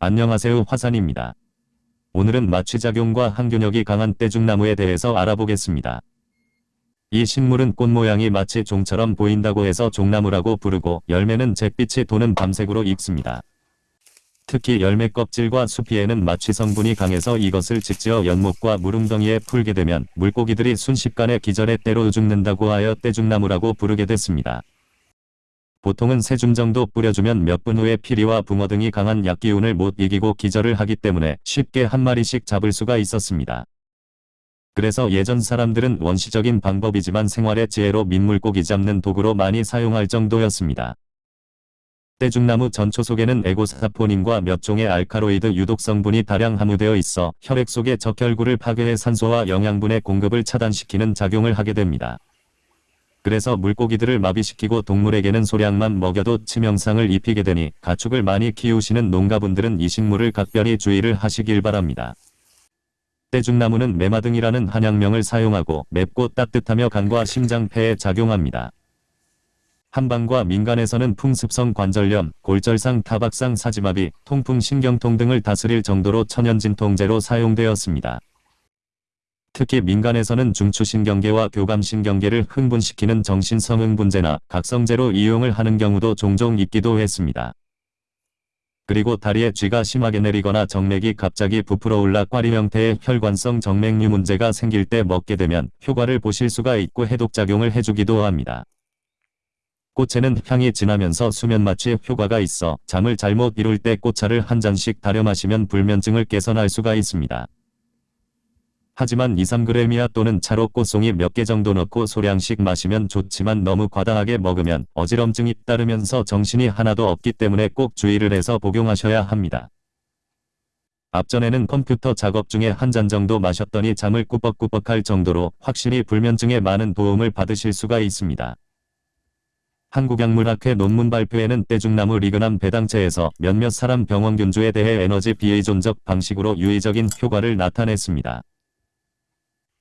안녕하세요 화산입니다. 오늘은 마취작용과 항균력이 강한 떼죽나무에 대해서 알아보겠습니다. 이 식물은 꽃 모양이 마치 종처럼 보인다고 해서 종나무라고 부르고 열매는 잿빛이 도는 밤색으로 익습니다. 특히 열매 껍질과 수피에는 마취 성분이 강해서 이것을 직지어 연못과 무릉덩이에 풀게 되면 물고기들이 순식간에 기절해 때로 죽는다고 하여 떼죽나무라고 부르게 됐습니다. 보통은 세 줌 정도 뿌려주면 몇 분 후에 피리와 붕어 등이 강한 약기운을 못 이기고 기절을 하기 때문에 쉽게 한 마리씩 잡을 수가 있었습니다. 그래서 예전 사람들은 원시적인 방법이지만 생활의 지혜로 민물고기 잡는 도구로 많이 사용할 정도였습니다. 떼죽나무 전초 속에는 에고사포닌과 몇 종의 알카로이드 유독 성분이 다량 함유되어 있어 혈액 속의 적혈구를 파괴해 산소와 영양분의 공급을 차단시키는 작용을 하게 됩니다. 그래서 물고기들을 마비시키고 동물에게는 소량만 먹여도 치명상을 입히게 되니 가축을 많이 키우시는 농가분들은 이 식물을 각별히 주의를 하시길 바랍니다. 떼죽나무는 메마등이라는 한약명을 사용하고 맵고 따뜻하며 간과 심장폐에 작용합니다. 한방과 민간에서는 풍습성 관절염, 골절상, 타박상, 사지마비, 통풍, 신경통 등을 다스릴 정도로 천연진통제로 사용되었습니다. 특히 민간에서는 중추신경계와 교감신경계를 흥분시키는 정신성흥분제나 각성제로 이용을 하는 경우도 종종 있기도 했습니다. 그리고 다리에 쥐가 심하게 내리거나 정맥이 갑자기 부풀어 올라 꽈리 형태의 혈관성 정맥류 문제가 생길 때 먹게 되면 효과를 보실 수가 있고 해독작용을 해주기도 합니다. 꽃에는 향이 진하면서 수면 마취 효과가 있어 잠을 잘못 이룰 때 꽃차를 한 잔씩 다려 마시면 불면증을 개선할 수가 있습니다. 하지만 2-3g이야 또는 차로 꽃송이 몇 개 정도 넣고 소량씩 마시면 좋지만 너무 과다하게 먹으면 어지럼증이 따르면서 정신이 하나도 없기 때문에 꼭 주의를 해서 복용하셔야 합니다. 앞전에는 컴퓨터 작업 중에 한 잔 정도 마셨더니 잠을 꾸벅꾸벅할 정도로 확실히 불면증에 많은 도움을 받으실 수가 있습니다. 한국약물학회 논문 발표에는 떼죽나무 리그남 배당체에서 몇몇 사람 병원균주에 대해 에너지 비의존적 방식으로 유의적인 효과를 나타냈습니다.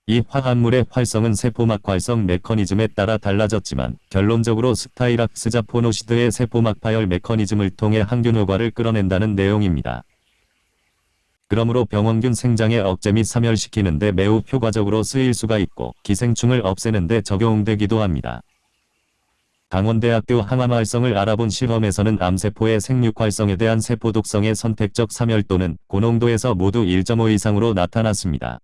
이 화합물의 활성은 세포막 활성 메커니즘에 따라 달라졌지만 결론적으로 스타이락스자 포노시드의 세포막 파열 메커니즘을 통해 항균 효과를 끌어낸다는 내용입니다. 그러므로 병원균 생장에 억제 및 사멸시키는데 매우 효과적으로 쓰일 수가 있고 기생충을 없애는데 적용되기도 합니다. 강원대학교 항암활성을 알아본 실험에서는 암세포의 생육활성에 대한 세포 독성의 선택적 사멸도는 고농도에서 모두 1.5 이상으로 나타났습니다.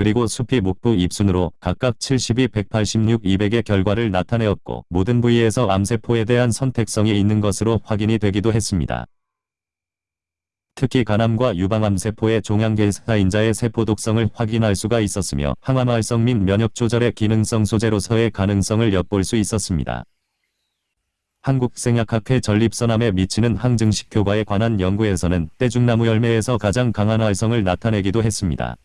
그리고 수피 목부 입순으로 각각 72, 186, 200의 결과를 나타내었고 모든 부위에서 암세포에 대한 선택성이 있는 것으로 확인이 되기도 했습니다. 특히 간암과 유방암세포의 종양계사인자의 세포 독성을 확인할 수가 있었으며 항암활성 및 면역 조절의 기능성 소재로서의 가능성을 엿볼 수 있었습니다. 한국생약학회 전립선암에 미치는 항증식 효과에 관한 연구에서는 떼죽나무 열매에서 가장 강한 활성을 나타내기도 했습니다.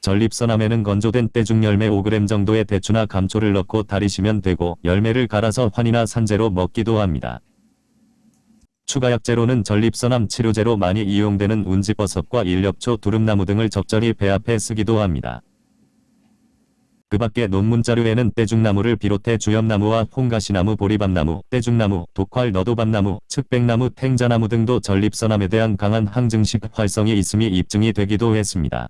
전립선암에는 건조된 떼죽 열매 5g 정도의 대추나 감초를 넣고 다리시면 되고 열매를 갈아서 환이나 산재로 먹기도 합니다. 추가 약재로는 전립선암 치료제로 많이 이용되는 운지버섯과 일엽초, 두릅나무 등을 적절히 배합해 쓰기도 합니다. 그 밖에 논문 자료에는 떼죽나무를 비롯해 주엽나무와 홍가시나무, 보리밤나무, 떼죽나무, 독활, 너도밤나무, 측백나무, 탱자나무 등도 전립선암에 대한 강한 항증식 활성이 있음이 입증이 되기도 했습니다.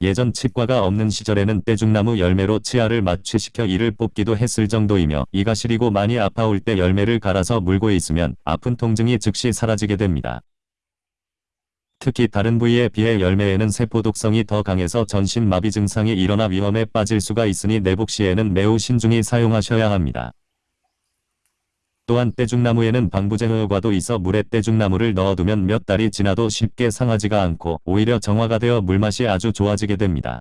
예전 치과가 없는 시절에는 떼죽나무 열매로 치아를 마취시켜 이를 뽑기도 했을 정도이며 이가 시리고 많이 아파올 때 열매를 갈아서 물고 있으면 아픈 통증이 즉시 사라지게 됩니다. 특히 다른 부위에 비해 열매에는 세포 독성이 더 강해서 전신 마비 증상이 일어나 위험에 빠질 수가 있으니 내복 시에는 매우 신중히 사용하셔야 합니다. 또한 떼죽나무에는 방부제 효과도 있어 물에 떼죽나무를 넣어두면 몇 달이 지나도 쉽게 상하지가 않고 오히려 정화가 되어 물맛이 아주 좋아지게 됩니다.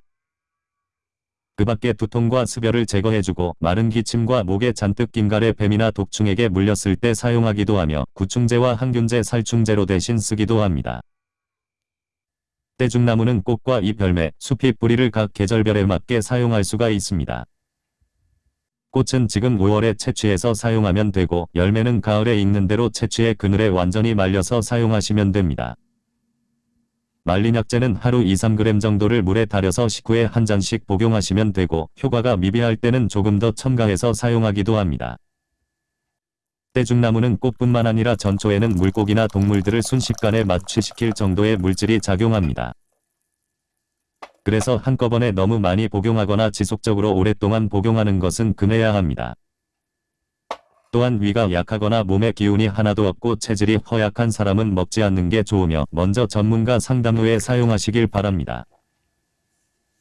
그 밖에 두통과 습열을 제거해주고 마른 기침과 목에 잔뜩 낀 가래 뱀이나 독충에게 물렸을 때 사용하기도 하며 구충제와 항균제 살충제로 대신 쓰기도 합니다. 떼죽나무는 꽃과 잎 열매, 숲이 뿌리를 각 계절별에 맞게 사용할 수가 있습니다. 꽃은 지금 5월에 채취해서 사용하면 되고 열매는 가을에 익는 대로 채취해 그늘에 완전히 말려서 사용하시면 됩니다. 말린 약재는 하루 2-3g 정도를 물에 달여서 식후에 한 잔씩 복용하시면 되고 효과가 미비할 때는 조금 더 첨가해서 사용하기도 합니다. 떼죽나무는 꽃뿐만 아니라 전초에는 물고기나 동물들을 순식간에 마취시킬 정도의 물질이 작용합니다. 그래서 한꺼번에 너무 많이 복용하거나 지속적으로 오랫동안 복용하는 것은 금해야 합니다. 또한 위가 약하거나 몸에 기운이 하나도 없고 체질이 허약한 사람은 먹지 않는 게 좋으며 먼저 전문가 상담 후에 사용하시길 바랍니다.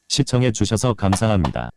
시청해 주셔서 감사합니다.